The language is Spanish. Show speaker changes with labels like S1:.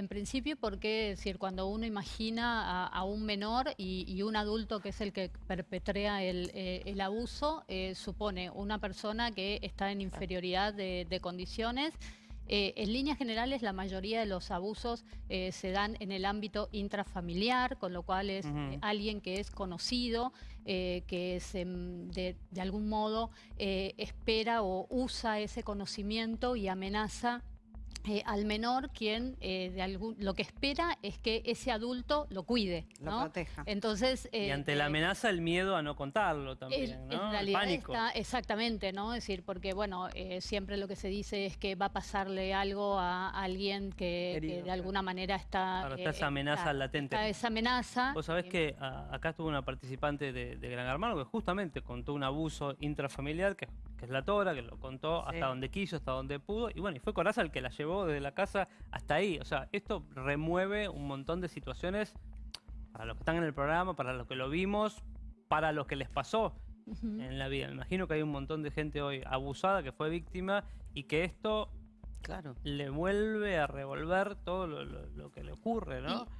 S1: en principio porque es decir, cuando uno imagina a, a un menor y, y, un adulto que es el que perpetrea el, eh, el abuso, eh, supone una persona que está en inferioridad de, de condiciones eh, en líneas generales, la mayoría de los abusos eh, se dan en el ámbito intrafamiliar, con lo cual es uh -huh. eh, alguien que es conocido, que es, de, de, algún modo espera o usa ese conocimiento y amenaza eh, al menor quien eh, de algún, lo que espera es que ese adulto lo cuide,
S2: lo
S1: ¿no?
S2: proteja.
S1: Entonces,
S3: eh, y ante la amenaza el miedo a no contarlo también,
S1: en,
S3: ¿no?
S1: En realidad está, exactamente, ¿no? Es decir, porque bueno, eh, siempre lo que se dice es que va a pasarle algo a, alguien que, Herido, que de alguna manera está...
S3: Claro, está esa amenaza
S1: está,
S3: latente.
S1: Está esa amenaza.
S3: Vos sabés que a, acá estuvo una participante de, de, Gran Hermano que justamente contó un abuso intrafamiliar que, que es la Tora, que lo contó sí. hasta donde quiso, hasta donde pudo, y bueno, y fue Coraza el que la llevó desde la casa hasta ahí. O sea, esto remueve un montón de situaciones para los que están en el programa, para los que lo vimos, para los que les pasó uh -huh. en la vida. Me imagino que hay un montón de gente hoy abusada que fue víctima y que esto claro. le vuelve a revolver todo lo, lo, lo que le ocurre, ¿no?
S1: Y